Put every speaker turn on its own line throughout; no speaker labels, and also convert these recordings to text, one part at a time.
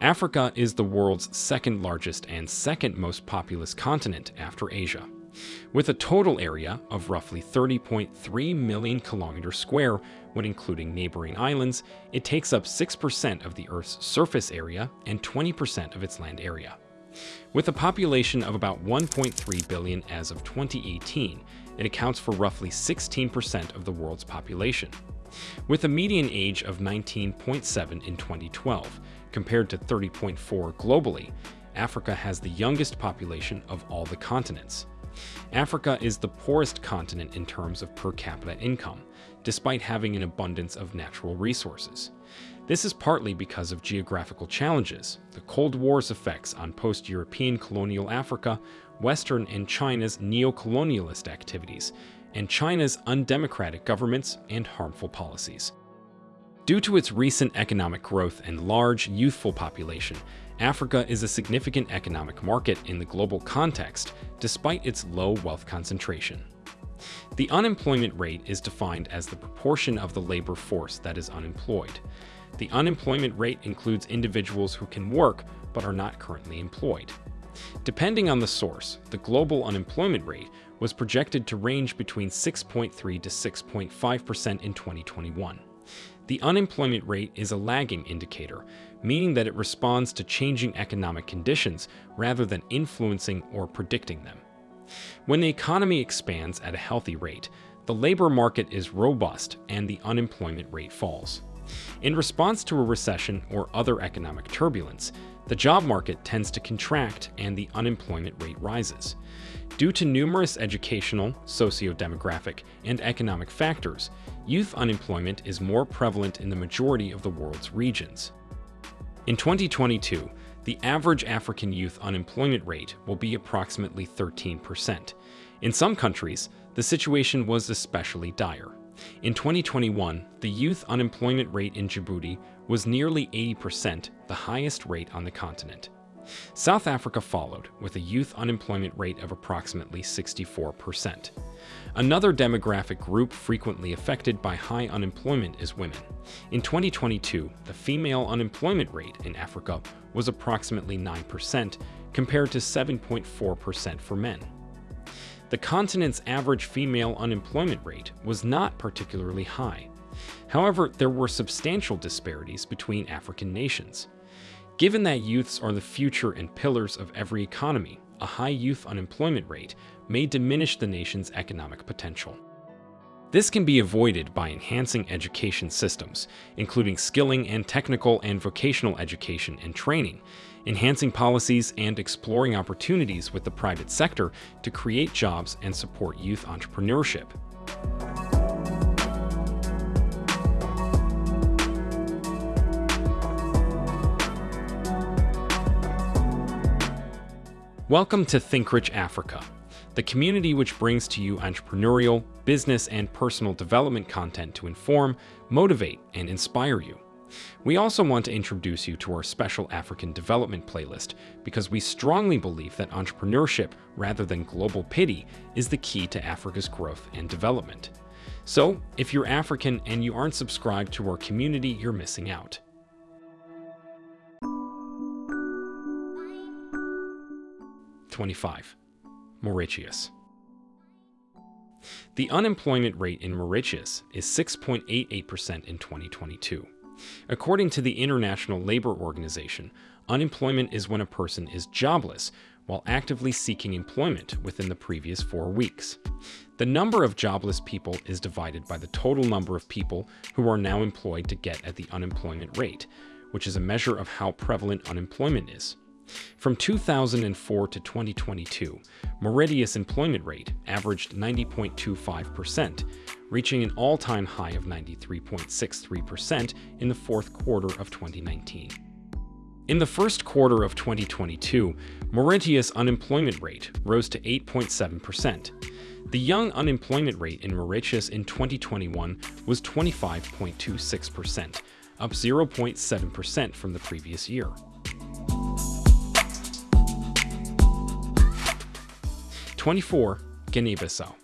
Africa is the world's second largest and second most populous continent after Asia. With a total area of roughly 30.3 million kilometers square when including neighboring islands, it takes up 6% of the Earth's surface area and 20% of its land area. With a population of about 1.3 billion as of 2018, it accounts for roughly 16% of the world's population. With a median age of 19.7 in 2012, compared to 30.4 globally, Africa has the youngest population of all the continents. Africa is the poorest continent in terms of per capita income, despite having an abundance of natural resources. This is partly because of geographical challenges, the Cold War's effects on post-European colonial Africa, Western and China's neo-colonialist activities, and China's undemocratic governments and harmful policies. Due to its recent economic growth and large, youthful population, Africa is a significant economic market in the global context, despite its low wealth concentration. The unemployment rate is defined as the proportion of the labor force that is unemployed. The unemployment rate includes individuals who can work but are not currently employed. Depending on the source, the global unemployment rate was projected to range between 6.3 to 6.5% in 2021. The unemployment rate is a lagging indicator, meaning that it responds to changing economic conditions rather than influencing or predicting them. When the economy expands at a healthy rate, the labor market is robust and the unemployment rate falls. In response to a recession or other economic turbulence, the job market tends to contract and the unemployment rate rises. Due to numerous educational, socio-demographic, and economic factors, youth unemployment is more prevalent in the majority of the world's regions. In 2022, the average African youth unemployment rate will be approximately 13%. In some countries, the situation was especially dire. In 2021, the youth unemployment rate in Djibouti was nearly 80%, the highest rate on the continent. South Africa followed, with a youth unemployment rate of approximately 64%. Another demographic group frequently affected by high unemployment is women. In 2022, the female unemployment rate in Africa was approximately 9%, compared to 7.4% for men. The continent's average female unemployment rate was not particularly high. However, there were substantial disparities between African nations. Given that youths are the future and pillars of every economy, a high youth unemployment rate may diminish the nation's economic potential. This can be avoided by enhancing education systems, including skilling and technical and vocational education and training, enhancing policies and exploring opportunities with the private sector to create jobs and support youth entrepreneurship. Welcome to Think Rich Africa, the community which brings to you entrepreneurial, business, and personal development content to inform, motivate, and inspire you. We also want to introduce you to our special African development playlist because we strongly believe that entrepreneurship, rather than global pity, is the key to Africa's growth and development. So, if you're African and you aren't subscribed to our community, you're missing out. 25. Mauritius. The unemployment rate in Mauritius is 6.88% in 2022. According to the International Labor Organization, unemployment is when a person is jobless while actively seeking employment within the previous four weeks. The number of jobless people is divided by the total number of people who are now employed to get at the unemployment rate, which is a measure of how prevalent unemployment is. From 2004 to 2022, Mauritius employment rate averaged 90.25%, reaching an all-time high of 93.63% in the fourth quarter of 2019. In the first quarter of 2022, Mauritius unemployment rate rose to 8.7%. The young unemployment rate in Mauritius in 2021 was 25.26%, up 0.7% from the previous year. 24. Guinea-Bissau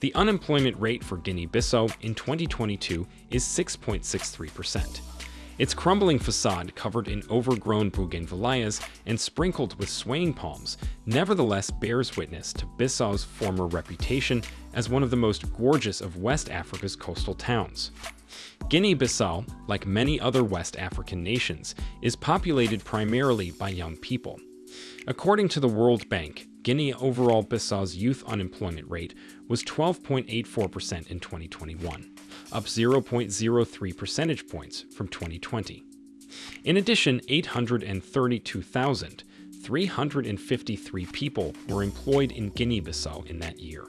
The unemployment rate for Guinea-Bissau in 2022 is 6.63%. Its crumbling facade, covered in overgrown bougainvilleas and sprinkled with swaying palms, nevertheless bears witness to Bissau's former reputation as one of the most gorgeous of West Africa's coastal towns. Guinea-Bissau, like many other West African nations, is populated primarily by young people. According to the World Bank, Guinea overall Bissau's youth unemployment rate was 12.84% in 2021 up 0.03 percentage points from 2020. In addition, 832,353 people were employed in Guinea-Bissau in that year.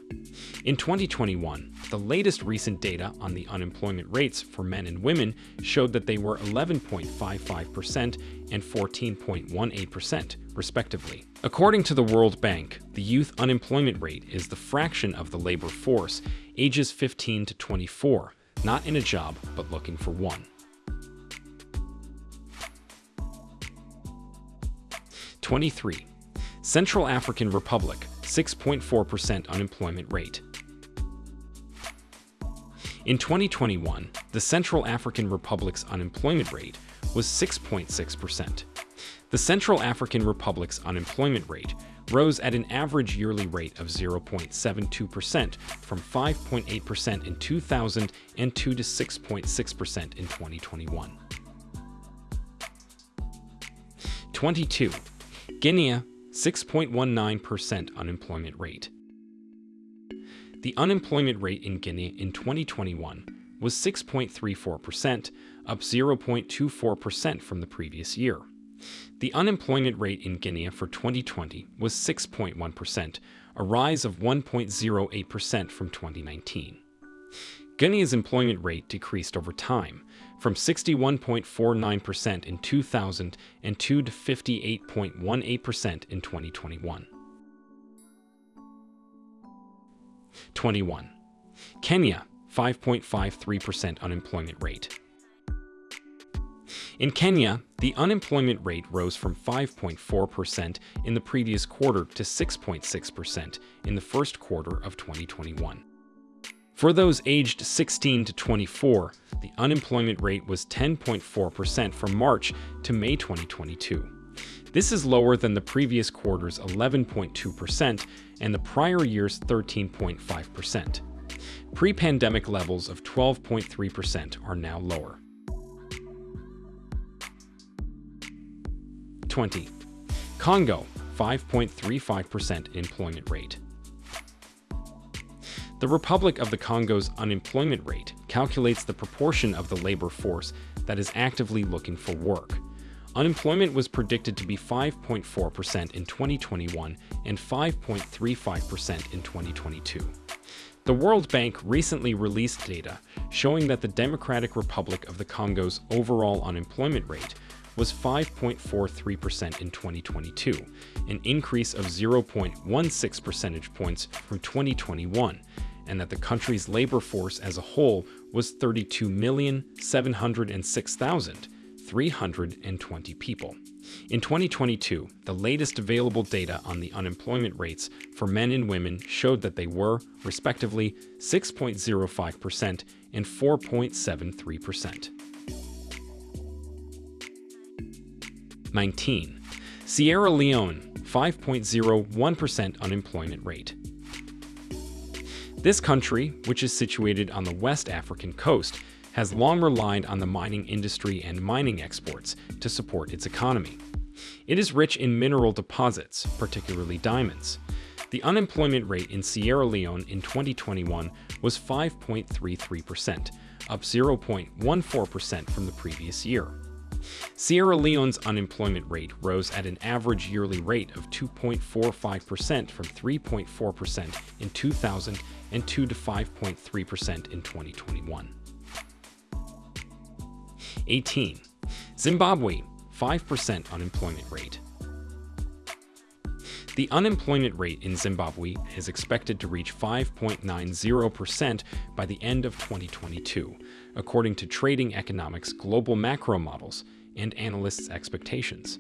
In 2021, the latest recent data on the unemployment rates for men and women showed that they were 11.55% and 14.18%, respectively. According to the World Bank, the youth unemployment rate is the fraction of the labor force ages 15 to 24 not in a job, but looking for one. Twenty-three. Central African Republic, 6.4% unemployment rate. In 2021, the Central African Republic's unemployment rate was 6.6%. The Central African Republic's unemployment rate rose at an average yearly rate of 0.72% from 5.8% in 2002 to 6.6% in 2021. 22. Guinea, 6.19% unemployment rate. The unemployment rate in Guinea in 2021 was 6.34%, up 0.24% from the previous year. The unemployment rate in Guinea for 2020 was 6.1%, a rise of 1.08% from 2019. Guinea's employment rate decreased over time, from 61.49% in 2002 to 58.18% in 2021. 21. Kenya, 5.53% unemployment rate. In Kenya, the unemployment rate rose from 5.4% in the previous quarter to 6.6% in the first quarter of 2021. For those aged 16 to 24, the unemployment rate was 10.4% from March to May 2022. This is lower than the previous quarter's 11.2% and the prior year's 13.5%. Pre-pandemic levels of 12.3% are now lower. 20. Congo, 5.35% employment rate. The Republic of the Congo's unemployment rate calculates the proportion of the labor force that is actively looking for work. Unemployment was predicted to be 5.4% in 2021 and 5.35% in 2022. The World Bank recently released data showing that the Democratic Republic of the Congo's overall unemployment rate was 5.43% in 2022, an increase of 0.16 percentage points from 2021, and that the country's labor force as a whole was 32,706,320 people. In 2022, the latest available data on the unemployment rates for men and women showed that they were, respectively, 6.05% and 4.73%. 19. Sierra Leone, 5.01% unemployment rate. This country, which is situated on the West African coast, has long relied on the mining industry and mining exports to support its economy. It is rich in mineral deposits, particularly diamonds. The unemployment rate in Sierra Leone in 2021 was 5.33%, up 0.14% from the previous year. Sierra Leone's unemployment rate rose at an average yearly rate of 2.45% from 3.4% in 2002 to 5.3% in 2021. 18. Zimbabwe, 5% unemployment rate. The unemployment rate in Zimbabwe is expected to reach 5.90% by the end of 2022, according to Trading Economics global macro models and analysts' expectations.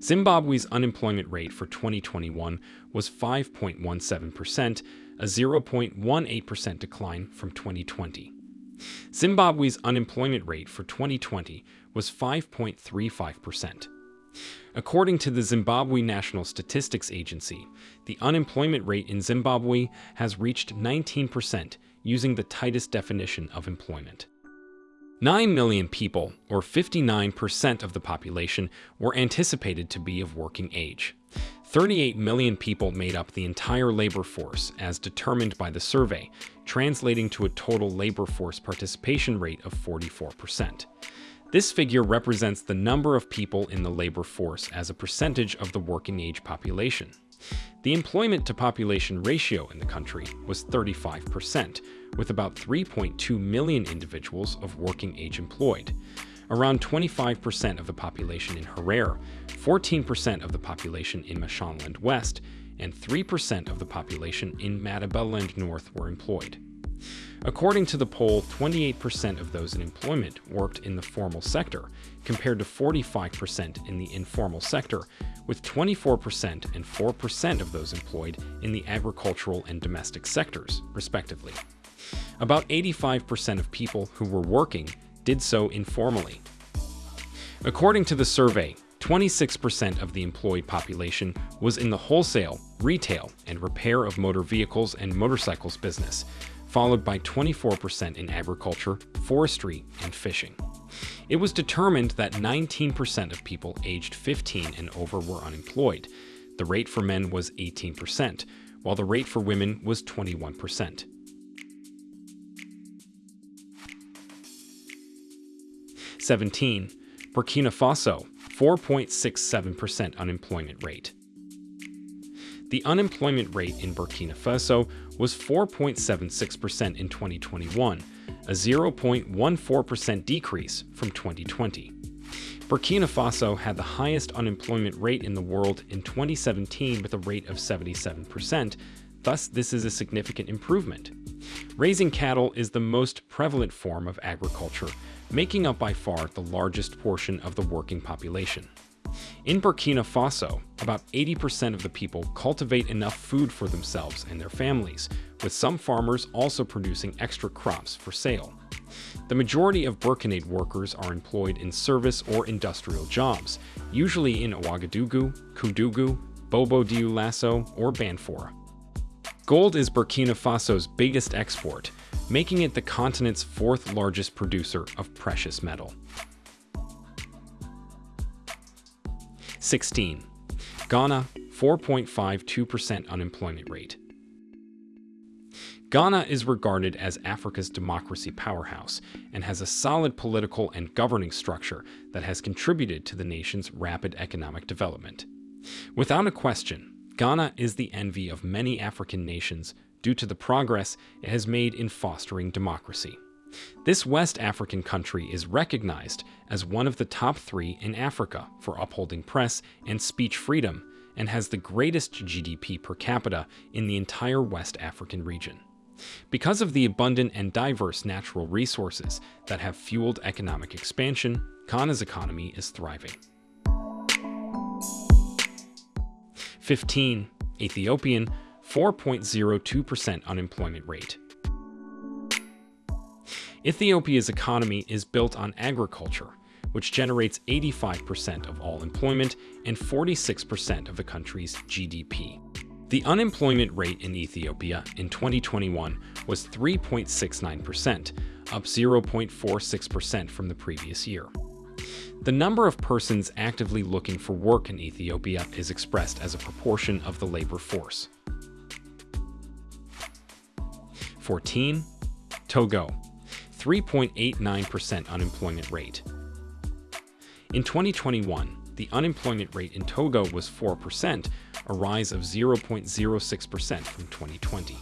Zimbabwe's unemployment rate for 2021 was 5.17%, a 0.18% decline from 2020. Zimbabwe's unemployment rate for 2020 was 5.35%. According to the Zimbabwe National Statistics Agency, the unemployment rate in Zimbabwe has reached 19% using the tightest definition of employment. 9 million people, or 59% of the population, were anticipated to be of working age. 38 million people made up the entire labor force as determined by the survey, translating to a total labor force participation rate of 44%. This figure represents the number of people in the labor force as a percentage of the working age population. The employment to population ratio in the country was 35%, with about 3.2 million individuals of working age employed. Around 25% of the population in Harare, 14% of the population in Mashonaland West, and 3% of the population in Matabeleland North were employed. According to the poll, 28% of those in employment worked in the formal sector, compared to 45% in the informal sector, with 24% and 4% of those employed in the agricultural and domestic sectors, respectively. About 85% of people who were working did so informally. According to the survey, 26% of the employed population was in the wholesale, retail, and repair of motor vehicles and motorcycles business, followed by 24% in agriculture, forestry, and fishing. It was determined that 19% of people aged 15 and over were unemployed. The rate for men was 18%, while the rate for women was 21%. Seventeen, Burkina Faso, 4.67% unemployment rate. The unemployment rate in Burkina Faso was 4.76% in 2021, a 0.14% decrease from 2020. Burkina Faso had the highest unemployment rate in the world in 2017 with a rate of 77%, thus this is a significant improvement. Raising cattle is the most prevalent form of agriculture, making up by far the largest portion of the working population. In Burkina Faso, about 80% of the people cultivate enough food for themselves and their families, with some farmers also producing extra crops for sale. The majority of Burkinabé workers are employed in service or industrial jobs, usually in Ouagadougou, Koudougou, Bobo Dioulasso, or Banfora. Gold is Burkina Faso's biggest export, making it the continent's fourth largest producer of precious metal. 16. Ghana, 4.52% unemployment rate. Ghana is regarded as Africa's democracy powerhouse and has a solid political and governing structure that has contributed to the nation's rapid economic development. Without a question, Ghana is the envy of many African nations due to the progress it has made in fostering democracy. This West African country is recognized as one of the top three in Africa for upholding press and speech freedom and has the greatest GDP per capita in the entire West African region. Because of the abundant and diverse natural resources that have fueled economic expansion, Ghana's economy is thriving. 15. Ethiopian, 4.02% unemployment rate. Ethiopia's economy is built on agriculture, which generates 85% of all employment and 46% of the country's GDP. The unemployment rate in Ethiopia in 2021 was 3.69%, up 0.46% from the previous year. The number of persons actively looking for work in Ethiopia is expressed as a proportion of the labor force. 14. Togo 3.89% unemployment rate. In 2021, the unemployment rate in Togo was 4%, a rise of 0.06% from 2020.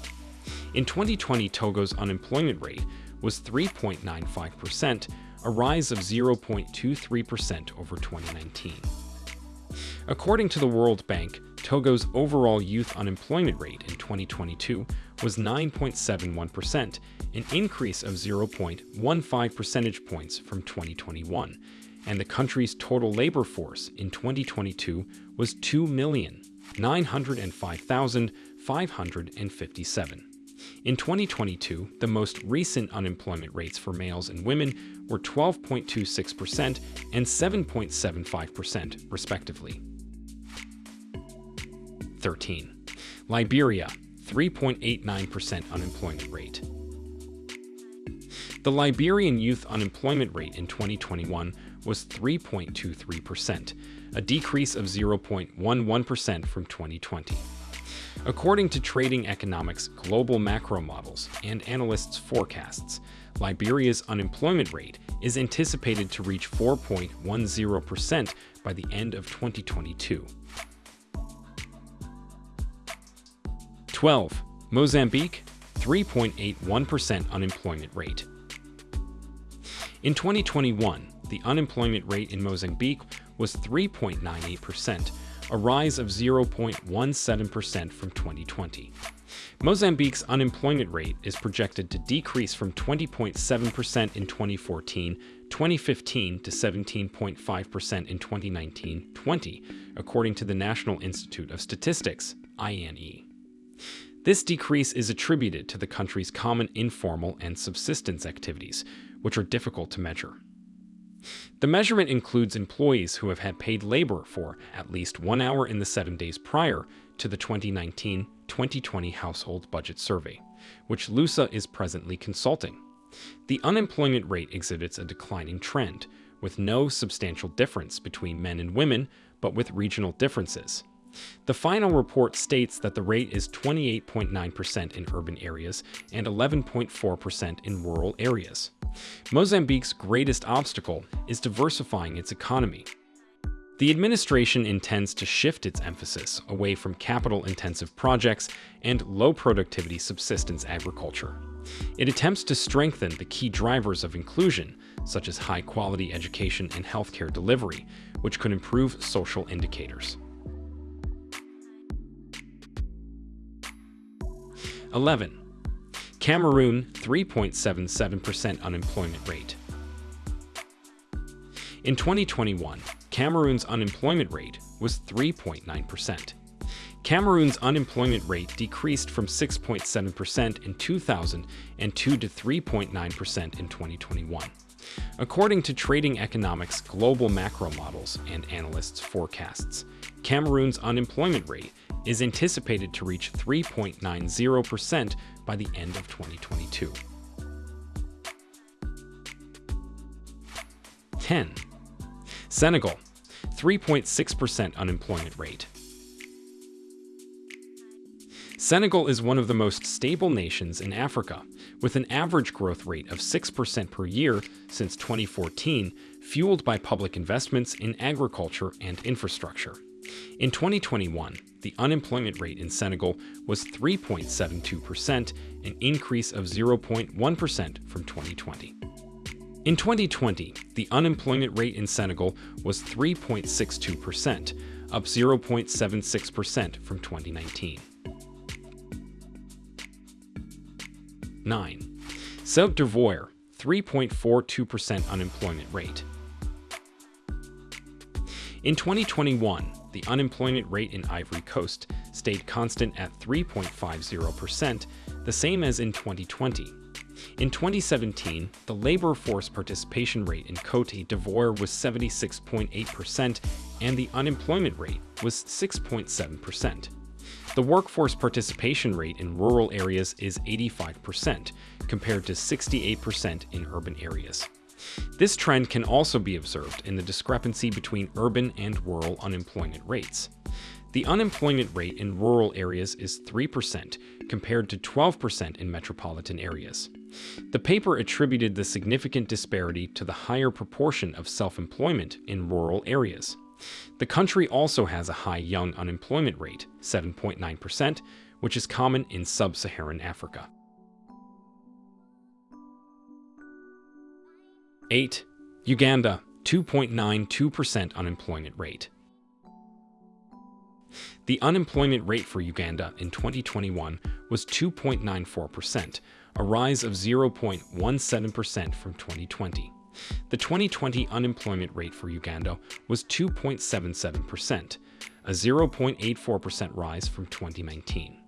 In 2020, Togo's unemployment rate was 3.95%, a rise of 0.23% over 2019. According to the World Bank, Togo's overall youth unemployment rate in 2022 was 9.71%, an increase of 0.15 percentage points from 2021, and the country's total labor force in 2022 was 2,905,557. In 2022, the most recent unemployment rates for males and women were 12.26% and 7.75%, respectively. 13. Liberia, 3.89% unemployment rate. The Liberian youth unemployment rate in 2021 was 3.23%, a decrease of 0.11% from 2020. According to Trading Economics global macro models and analysts' forecasts, Liberia's unemployment rate is anticipated to reach 4.10% by the end of 2022. 12. Mozambique, 3.81% unemployment rate. In 2021, the unemployment rate in Mozambique was 3.98%, a rise of 0.17% from 2020. Mozambique's unemployment rate is projected to decrease from 20.7% in 2014 2015 to 17.5% in 2019-20, according to the National Institute of Statistics, INE. This decrease is attributed to the country's common informal and subsistence activities, which are difficult to measure. The measurement includes employees who have had paid labor for at least one hour in the seven days prior to the 2019-2020 Household Budget Survey, which LUSA is presently consulting. The unemployment rate exhibits a declining trend, with no substantial difference between men and women, but with regional differences. The final report states that the rate is 28.9% in urban areas and 11.4% in rural areas. Mozambique's greatest obstacle is diversifying its economy. The administration intends to shift its emphasis away from capital-intensive projects and low-productivity subsistence agriculture. It attempts to strengthen the key drivers of inclusion, such as high-quality education and healthcare delivery, which could improve social indicators. 11. Cameroon 3.77% unemployment rate. In 2021, Cameroon's unemployment rate was 3.9%. Cameroon's unemployment rate decreased from 6.7% in 2002 to 3.9% in 2021. According to Trading Economics global macro models and analysts' forecasts, Cameroon's unemployment rate is anticipated to reach 3.90% by the end of 2022. 10. Senegal, 3.6% unemployment rate. Senegal is one of the most stable nations in Africa, with an average growth rate of 6% per year since 2014, fueled by public investments in agriculture and infrastructure. In 2021, the unemployment rate in Senegal was 3.72%, an increase of 0.1% from 2020. In 2020, the unemployment rate in Senegal was 3.62%, up 0.76% from 2019. 9. Cote d'Ivoire, 3.42% unemployment rate. In 2021, the unemployment rate in Ivory Coast stayed constant at 3.50%, the same as in 2020. In 2017, the labor force participation rate in Cote d'Ivoire was 76.8% and the unemployment rate was 6.7%. The workforce participation rate in rural areas is 85%, compared to 68% in urban areas. This trend can also be observed in the discrepancy between urban and rural unemployment rates. The unemployment rate in rural areas is 3%, compared to 12% in metropolitan areas. The paper attributed the significant disparity to the higher proportion of self-employment in rural areas. The country also has a high young unemployment rate, 7.9%, which is common in sub-Saharan Africa. 8. Uganda, 2.92% unemployment rate. The unemployment rate for Uganda in 2021 was 2.94%, a rise of 0.17% from 2020. The 2020 unemployment rate for Uganda was 2.77%, a 0.84% rise from 2019.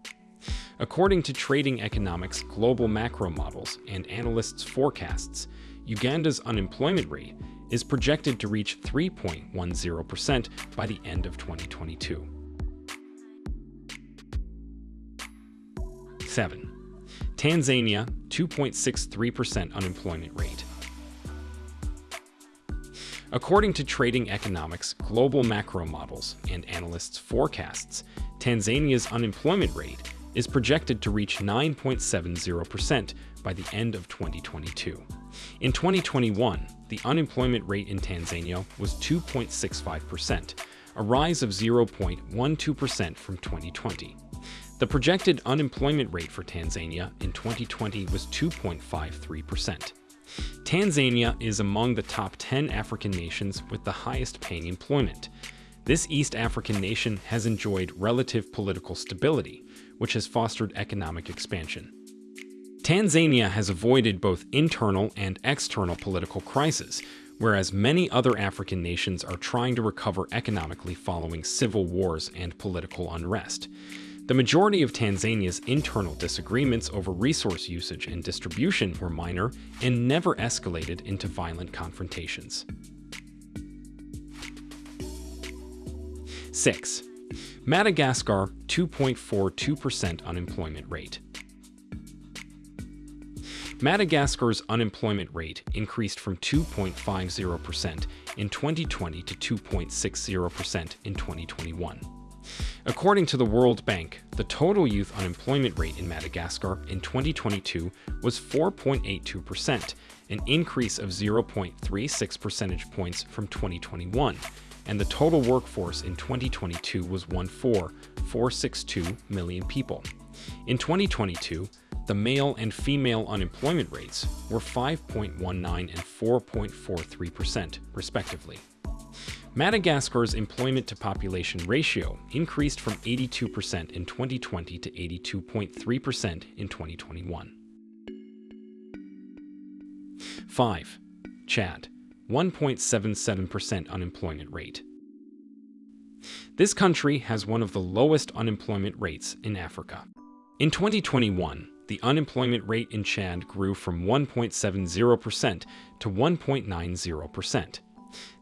According to Trading Economics global macro models and analysts' forecasts, Uganda's unemployment rate is projected to reach 3.10% by the end of 2022. 7. Tanzania, 2.63% unemployment rate. According to Trading Economics global macro models and analysts' forecasts, Tanzania's unemployment rate is projected to reach 9.70% by the end of 2022. In 2021, the unemployment rate in Tanzania was 2.65%, a rise of 0.12% from 2020. The projected unemployment rate for Tanzania in 2020 was 2.53%. Tanzania is among the top 10 African nations with the highest paying employment. This East African nation has enjoyed relative political stability, which has fostered economic expansion. Tanzania has avoided both internal and external political crises, whereas many other African nations are trying to recover economically following civil wars and political unrest. The majority of Tanzania's internal disagreements over resource usage and distribution were minor and never escalated into violent confrontations. 6. Madagascar 2.42% unemployment rate. Madagascar's unemployment rate increased from 2.50% in 2020 to 2.60% in 2021. According to the World Bank, the total youth unemployment rate in Madagascar in 2022 was 4.82%, an increase of 0.36 percentage points from 2021, and the total workforce in 2022 was 1.4462 million people. In 2022, the male and female unemployment rates were 5.19 and 4.43%, respectively. Madagascar's employment to population ratio increased from 82% in 2020 to 82.3% in 2021. 5. Chad, 1.77% unemployment rate. This country has one of the lowest unemployment rates in Africa. In 2021, the unemployment rate in Chad grew from 1.70% to 1.90%.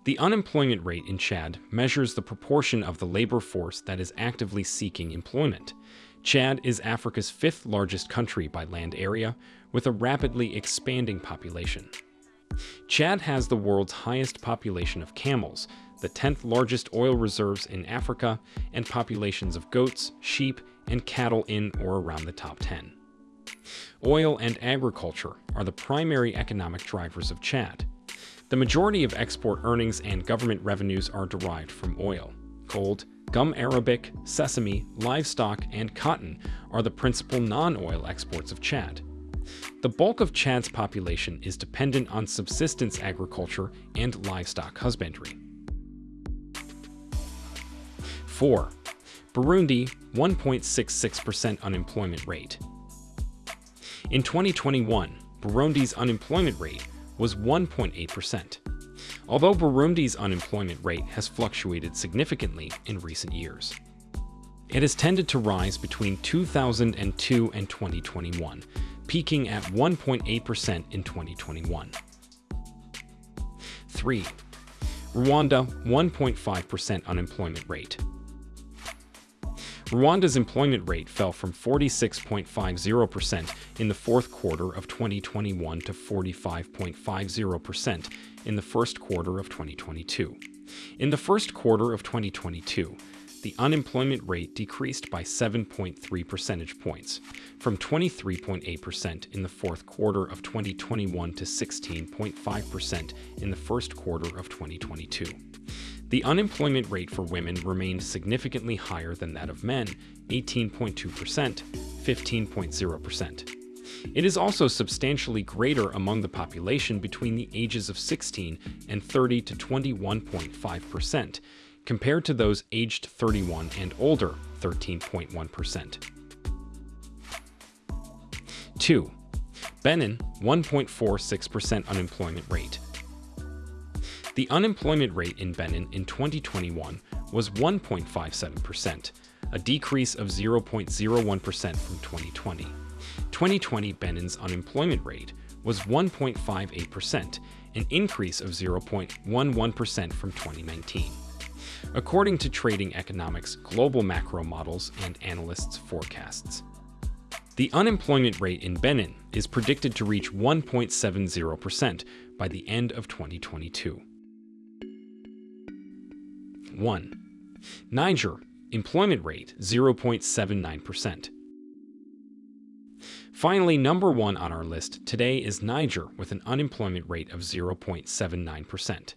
The unemployment rate in Chad measures the proportion of the labor force that is actively seeking employment. Chad is Africa's fifth largest country by land area, with a rapidly expanding population. Chad has the world's highest population of camels, the 10th largest oil reserves in Africa, and populations of goats, sheep, and cattle in or around the top 10. Oil and agriculture are the primary economic drivers of Chad. The majority of export earnings and government revenues are derived from oil. Gold, gum arabic, sesame, livestock, and cotton are the principal non-oil exports of Chad. The bulk of Chad's population is dependent on subsistence agriculture and livestock husbandry. 4. Burundi, 1.66% unemployment rate. In 2021, Burundi's unemployment rate was 1.8%, although Burundi's unemployment rate has fluctuated significantly in recent years. It has tended to rise between 2002 and 2021, peaking at 1.8% in 2021. 3. Rwanda 1.5% unemployment rate. Rwanda's employment rate fell from 46.50% in the fourth quarter of 2021 to 45.50% in the first quarter of 2022. In the first quarter of 2022, the unemployment rate decreased by 7.3 percentage points, from 23.8% in the fourth quarter of 2021 to 16.5% in the first quarter of 2022. The unemployment rate for women remained significantly higher than that of men, 18.2%, 15.0%. It is also substantially greater among the population between the ages of 16 and 30 to 21.5%, compared to those aged 31 and older, 13.1%. 2. Benin, 1.46% unemployment rate. The unemployment rate in Benin in 2021 was 1.57%, a decrease of 0.01% from 2020. 2020 Benin's unemployment rate was 1.58%, an increase of 0.11% from 2019. According to Trading Economics global macro models and analysts' forecasts. The unemployment rate in Benin is predicted to reach 1.70% by the end of 2022. 1. Niger, employment rate 0.79%. Finally, number one on our list today is Niger with an unemployment rate of 0.79%.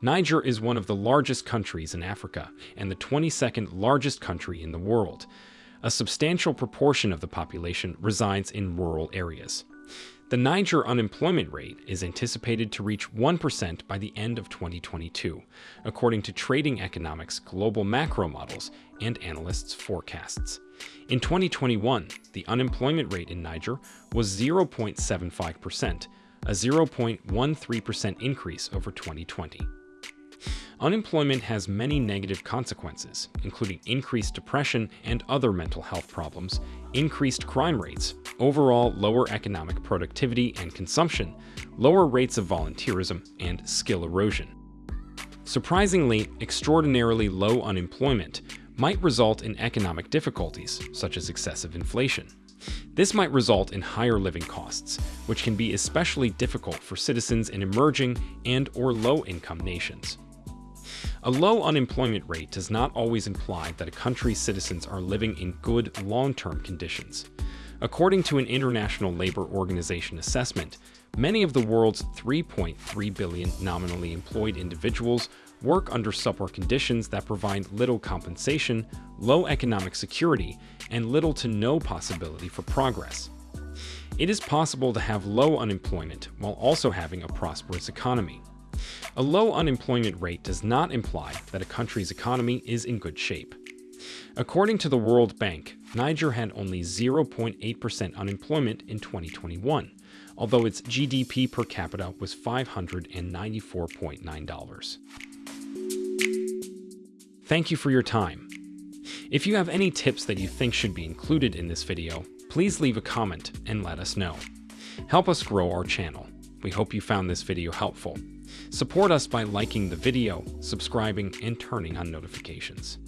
Niger is one of the largest countries in Africa and the 22nd largest country in the world. A substantial proportion of the population resides in rural areas. The Niger unemployment rate is anticipated to reach 1% by the end of 2022, according to Trading Economics global macro models and analysts' forecasts. In 2021, the unemployment rate in Niger was 0.75%, a 0.13% increase over 2020. Unemployment has many negative consequences, including increased depression and other mental health problems, increased crime rates, overall lower economic productivity and consumption, lower rates of volunteerism, and skill erosion. Surprisingly, extraordinarily low unemployment might result in economic difficulties, such as excessive inflation. This might result in higher living costs, which can be especially difficult for citizens in emerging and or low-income nations. A low unemployment rate does not always imply that a country's citizens are living in good long-term conditions. According to an International Labor Organization assessment, many of the world's 3.3 billion nominally employed individuals work under subpar conditions that provide little compensation, low economic security, and little to no possibility for progress. It is possible to have low unemployment while also having a prosperous economy. A low unemployment rate does not imply that a country's economy is in good shape. According to the World Bank, Niger had only 0.8% unemployment in 2021, although its GDP per capita was $594.9. Thank you for your time. If you have any tips that you think should be included in this video, please leave a comment and let us know. Help us grow our channel. We hope you found this video helpful. Support us by liking the video, subscribing, and turning on notifications.